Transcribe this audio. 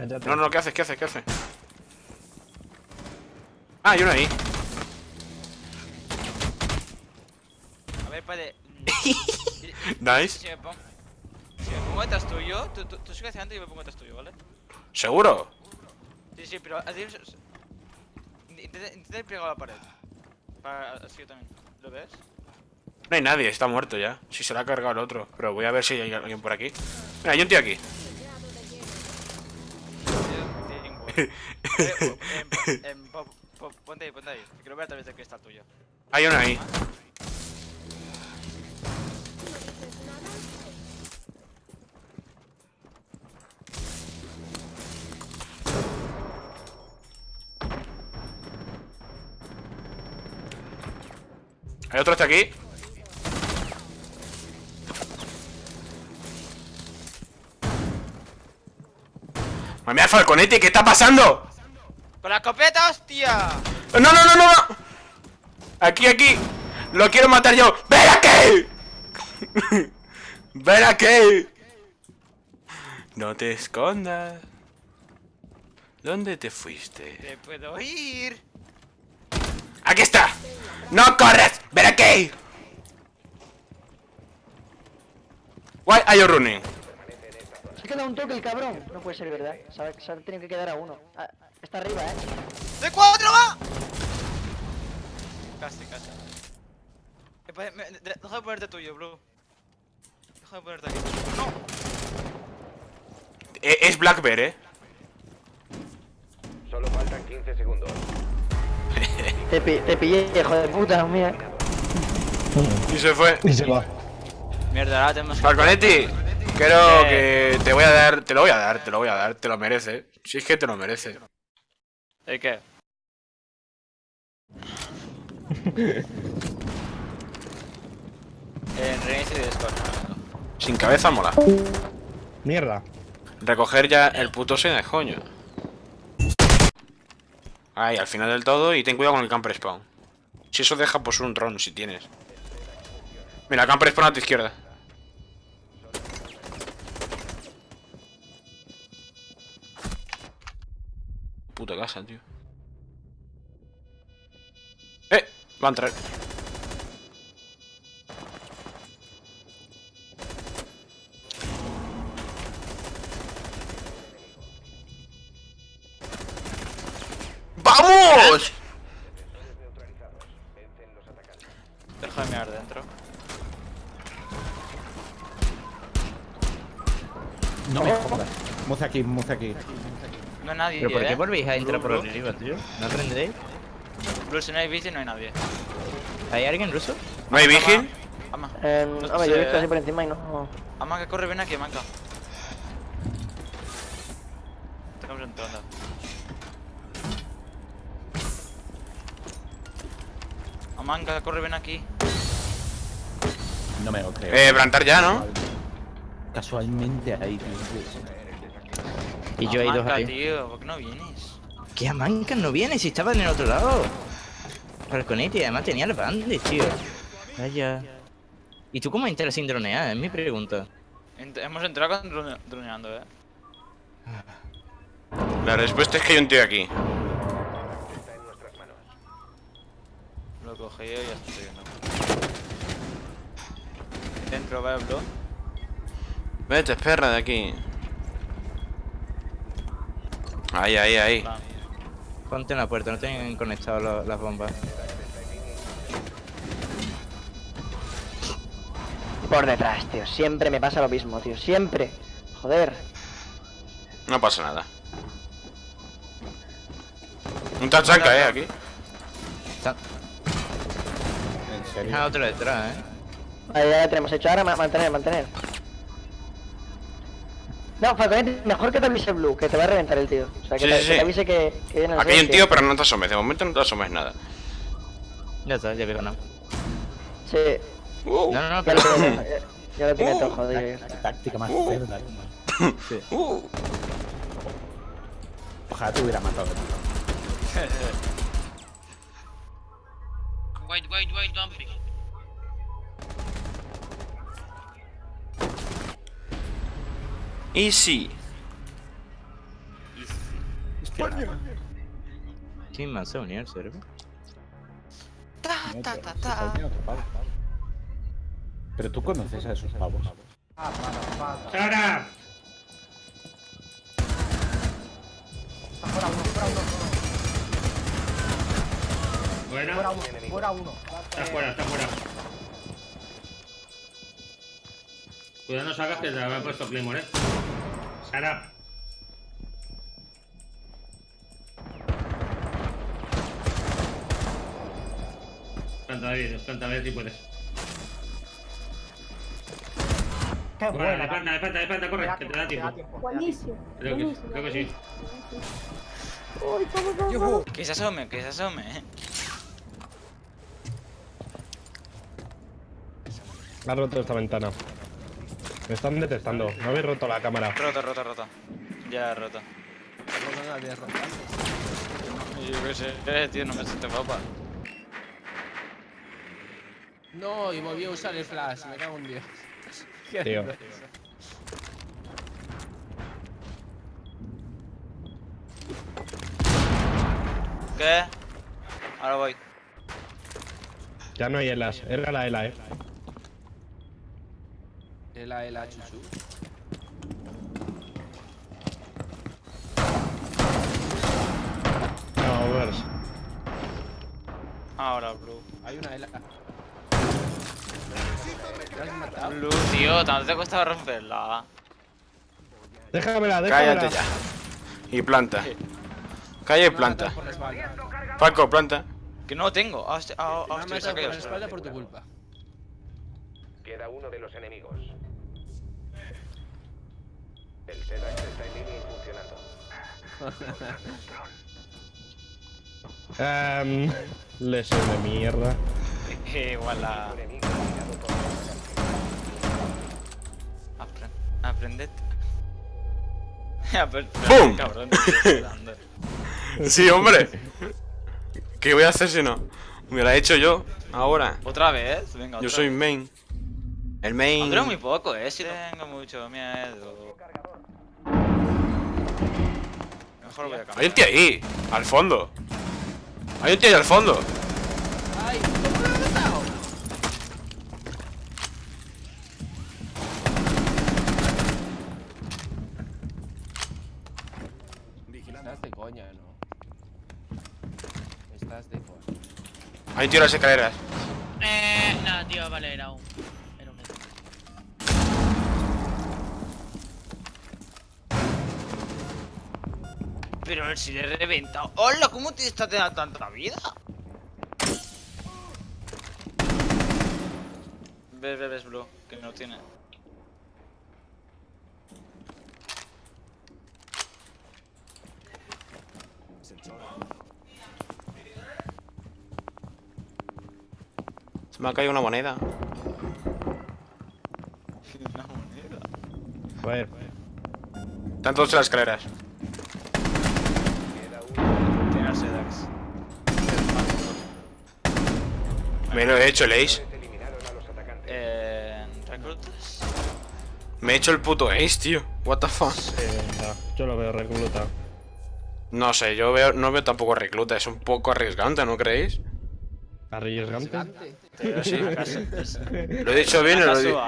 Cállate. No, no, ¿qué haces? ¿Qué haces? ¿Qué haces? Ah, hay uno ahí. A ver, vale. Nice. Si me pongo, si me pongo detrás tuyo, tú, tú, tú sigue hacia adelante y yo me pongo detrás tuyo, ¿vale? ¿Seguro? Sí, sí, pero intenta ir pegado a la pared. Para, así yo también. ¿Lo ves? No hay nadie, está muerto ya. Si se lo ha cargado el otro. Pero voy a ver si hay alguien por aquí. Mira, hay un tío aquí. Eh, eh, Ponte ahí, ponte ahí. que Quiero ver a través de que está tuyo. Hay uno ahí. Hay otro hasta aquí. Mami, Falconetti, ¿qué está pasando? ¡Con la escopeta, hostia! No, no, no, no, no. Aquí, aquí. Lo quiero matar yo. ¡Ven aquí! ¡Ven aquí! No te escondas. ¿Dónde te fuiste? ¡Te puedo ir! ¡Aquí está! ¡No corres! ¡Ven aquí! Why are you running? Queda un toque el cabrón. No puede ser verdad. Se ha, se ha tenido que quedar a uno. Ah, está arriba, eh. ¡De cuatro va! Casi, casi. Eh, me- de- Deja de ponerte tuyo, bro. Deja de ponerte aquí. ¡No! Eh, Es Black Bear, ¿eh? Solo faltan 15 segundos. Te, pi- te pillé, hijo de puta, mía. Y se fue. Y se va. Mierda, ahora tenemos que. Falconetti, creo Eh. que te voy a dar, te lo voy a dar, te lo voy a dar, te lo merece. Si es que te lo merece. ¿El qué? En reinicio de Discord. Sin cabeza mola. Mierda. Recoger ya el puto de coño. Ahí, al final del todo, y ten cuidado con el camper spawn. Si eso deja, pues un ron, si tienes. Mira, camper spawn a tu izquierda. Puta casa, tío. ¡Eh! Va a entrar. ¡Vamos! Deja de mirar dentro. No me jodas. Muza aquí, muza aquí. No hay nadie, ¿Pero por ¿eh? qué volvéis a entrar por Blue, arriba, tío? ¿No aprendéis? Blue, si no hay bici, no hay nadie. ¿Hay alguien ruso? ¿No hay vigil? Ama. Eh, No hombre, yo he visto así ¿eh? por encima y no. Ama, que corre, ven aquí, manca. Estamos entrando. Amanca, corre, ven aquí. No me lo creo. Eh, plantar ya, ¿no? Casualmente ahí, tío. Y yo he ido ahí. tío, ¿por qué no vienes? ¿Qué Amanca no viene? Si estaba en el otro lado. Falconetti, además tenía el bandit, tío. Vaya. ¿Y tú cómo entras sin dronear? Es mi pregunta. Ent- hemos entrado con drone- droneando, eh. La respuesta es que hay un tío aquí. Lo cogí yo y ya estoy viendo. Dentro, va, bro. Vete, perra, de aquí. Ahí, ahí, ahí. Ponte en la puerta, no tienen conectado lo- las bombas. Por detrás, tío. Siempre me pasa lo mismo, tío. Siempre. Joder. No pasa nada. Un tachanca, eh, aquí. Está... En serio. Otro detrás, eh. Vale, ya lo tenemos hecho. Ahora ma- mantener, mantener. No, Falconetti, mejor que te avise Blue, que te va a reventar el tío. O sea, que, Sí, te, sí, que te sí. avise que, que viene el Aquí hay un tío, pero no te asomes. De momento no te asomes nada. Ya está, ya veo, no. Sí. Uh, No, no, no, Ya pero... lo tiene, ya, ya lo tiene todo, joder. Táctica más cerda. Sí. uh. Ojalá te hubiera matado. tío. Wait, wait, wait, don't Easy. España. ¿Quién más se va a unir, Ta, ta, ta, ta. Pero tú conoces a esos pavos. ¡Sara! Fuera uno, fuera uno, fuera uno. Fuera uno, fuera uno. Está fuera, está fuera. Cuidado no salgas que te habrá puesto Claymore, eh. Sara. Planta David, planta a ver si puedes. Qué Vale, buena. de planta, de planta, de planta, corre, Te da que te da tiempo. Buenísimo. Creo que, buenísimo, creo que sí. Uy, cómo, cómo, cómo. Que se asome, que se asome, eh. Ha roto esta ventana. Me están detectando. No habéis roto la cámara. Roto, roto, roto. Ya roto. Yo qué sé, eh, tío, no me siento guapa. No, y volví a usar el flash, me cago en Dios. Qué Tío. ¿Qué? Ahora voy. Ya no hay elas. Erga la ela, eh. El A, el A, chuchu. No, overs. Ahora, Blue. Hay una L. ¿Te has matado? Blue, tío, tanto te ha costado romperla. Déjamela, déjamela. Cállate ya. Y planta. Calla y Me planta. la espalda. Paco, planta. Que no tengo. Ah, hostia, ah, Me hostia, por caído. la espalda por tu culpa. Queda uno de los enemigos. El SEDAX está en línea y funcionando. Ehm, lesión de mierda. Igual la. Un enemigo eliminado por la Apren- Aprended. ¡Bum! Cabrón. Sí, hombre. ¿Qué voy a hacer si no? Me la he hecho yo. Ahora. ¿Otra vez? Venga, otra Yo soy vez. main. El main. Dura muy poco, eh. Si tengo mucho miedo. Mejor voy a cambiar. Hay un tío ahí. Al fondo. Hay un tío ahí al fondo. ¡Ay! ¿Cómo lo he matado? Estás de coña, ¿no? Estás de coña. Hay un tío en las escaleras. Eh, nada, tío, vale. Era un Pero si le he reventado. ¡Hola! ¿Cómo te está teniendo tanta vida? Ves, ves, ves, Blue, que no tiene. Se me ha caído una moneda. Una moneda. A ver. Están todos en las escaleras. Tiene el Sedax. Me lo he hecho el ace. Eh. ¿Reclutas? Me he hecho el puto ace, tío. What the fuck. Yo lo veo recluta. No sé, yo veo, no veo tampoco recluta. Es un poco arriesgante, ¿no creéis? Arriesgante. Pero sí, casi. Lo he dicho bien o lo he dicho.